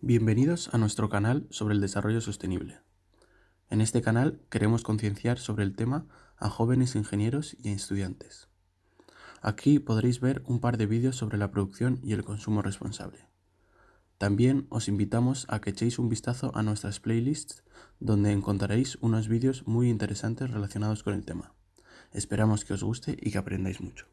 Bienvenidos a nuestro canal sobre el desarrollo sostenible. En este canal queremos concienciar sobre el tema a jóvenes ingenieros y a estudiantes. Aquí podréis ver un par de vídeos sobre la producción y el consumo responsable. También os invitamos a que echéis un vistazo a nuestras playlists donde encontraréis unos vídeos muy interesantes relacionados con el tema. Esperamos que os guste y que aprendáis mucho.